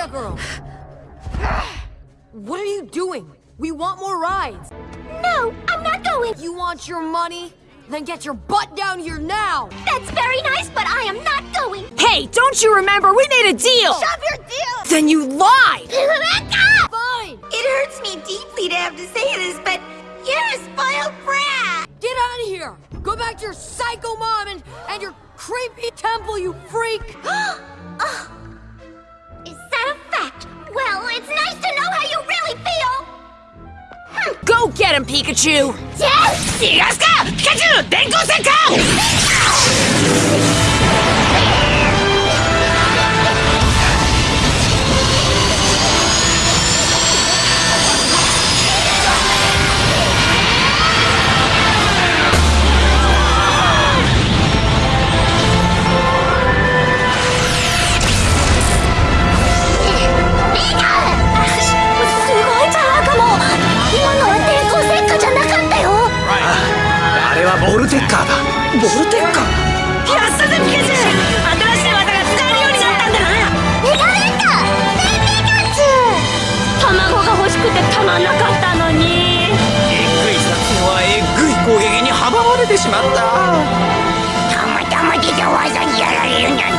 that girl. What are you doing? We want more rides. No, I'm not going. You want your money? Then get your butt down here now! That's very nice, but I am not going. Hey, don't you remember? We made a deal! Shove your deal! Then you lied! Rebecca! Fine! It hurts me deeply to have to say this, but you're a spoiled brat! Get out of here! Go back to your psycho mom and, and your creepy temple, you freak! oh, Go get him, Pikachu! Yes! Yes! Catch you! Denko Senko! テッカーだボルテッカーやったぜピカチュウ新しい技が使えるようになったんだな。メガッ全ピカチュウ卵が欲しくてたまんなかったのにえぐいはえぐい攻撃に阻まれてしまった。たまたまた技にやられるんだ